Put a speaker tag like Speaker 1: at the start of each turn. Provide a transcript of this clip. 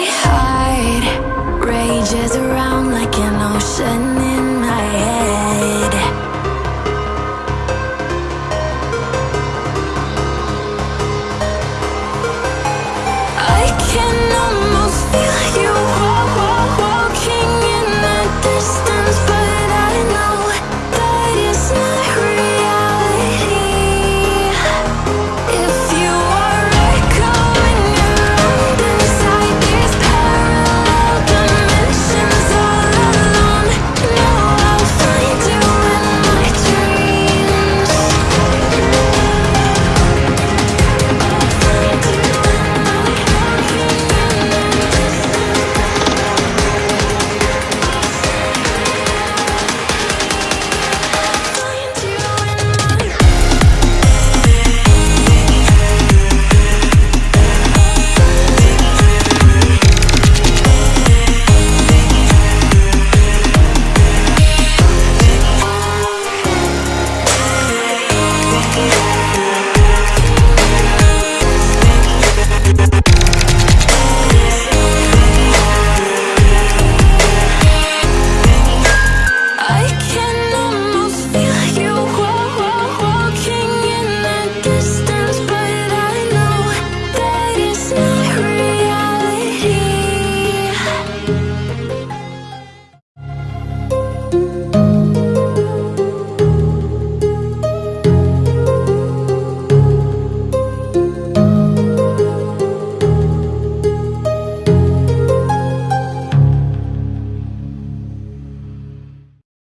Speaker 1: My rages around like an ocean.